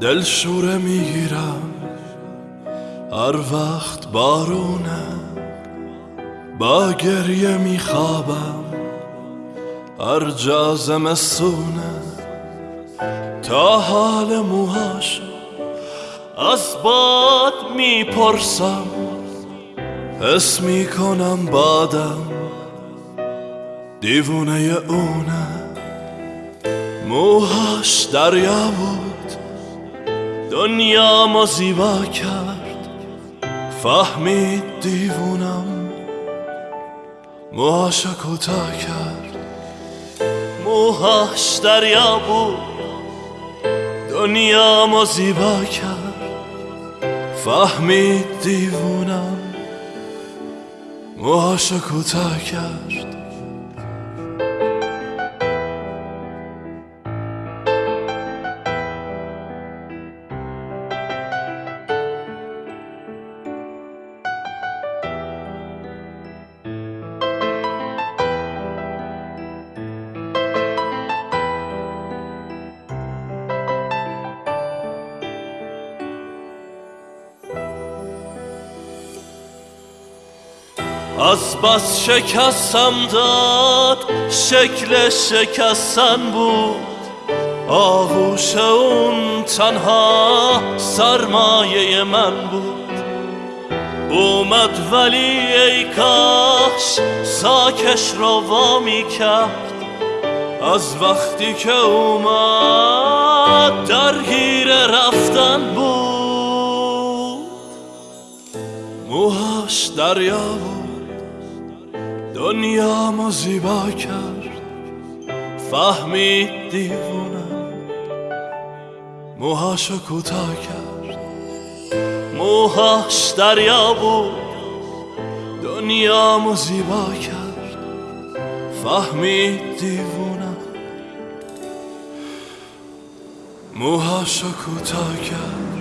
دل شوره می‌گیرم. هر وقت بارونه با گریه میخوابم. هر جا زمستونه تا حال موهاشو از باد می‌پرسم. حس می‌کنم بادم دیوونه اونه. موهاش دریا بود. دنیا ما زیبا کرد. فهمید دیوونم. موهاشو کوتاه کرد. موهاش دریا بود. دنیا ما زیبا کرد. فهمید دیوونم. موهاشو کوتاه کرد. از بس شکستم داد شکل شکستن بود. آغوش اون تنها سرمایه من بود. اومد ولی ای کاش ساکش رو وامی کرد. از وقتی که اومد درگیر رفتن بود. موهاش دریا بود. دنیا ما زیبا کرد. فهمید دیوونم موهاشو کوتاه کرد. موهاش دریا بود. دنیا ما زیبا کرد. فهمید دیوونم موهاشو کوتاه کرد.